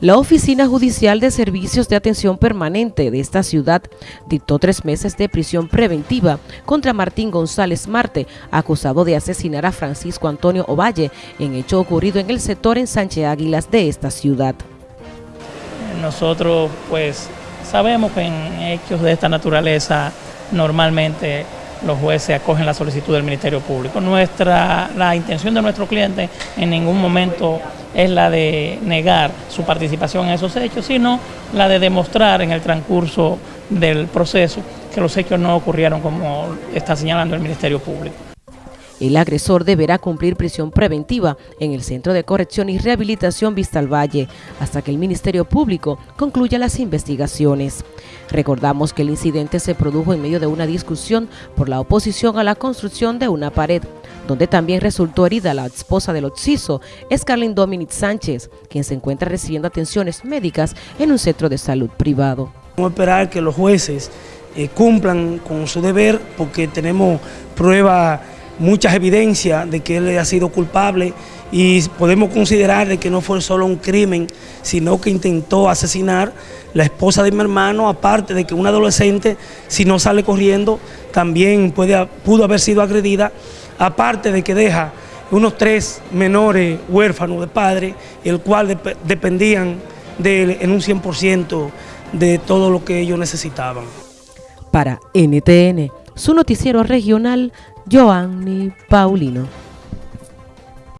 La Oficina Judicial de Servicios de Atención Permanente de esta ciudad dictó tres meses de prisión preventiva contra Martín González Marte, acusado de asesinar a Francisco Antonio Ovalle en hecho ocurrido en el sector en Sánchez Águilas de esta ciudad. Nosotros pues sabemos que en hechos de esta naturaleza normalmente los jueces acogen la solicitud del Ministerio Público. Nuestra, la intención de nuestro cliente en ningún momento es la de negar su participación en esos hechos, sino la de demostrar en el transcurso del proceso que los hechos no ocurrieron como está señalando el Ministerio Público. El agresor deberá cumplir prisión preventiva en el Centro de Corrección y Rehabilitación Vista al Valle hasta que el Ministerio Público concluya las investigaciones. Recordamos que el incidente se produjo en medio de una discusión por la oposición a la construcción de una pared, donde también resultó herida la esposa del occiso, Escarlin Dominic Sánchez, quien se encuentra recibiendo atenciones médicas en un centro de salud privado. Vamos a esperar que los jueces eh, cumplan con su deber porque tenemos pruebas muchas evidencias de que él ha sido culpable y podemos considerar de que no fue solo un crimen, sino que intentó asesinar la esposa de mi hermano, aparte de que un adolescente, si no sale corriendo, también puede, pudo haber sido agredida, aparte de que deja unos tres menores huérfanos de padre, el cual dependían de él en un 100% de todo lo que ellos necesitaban. Para NTN, su noticiero regional, Joanny Paulino.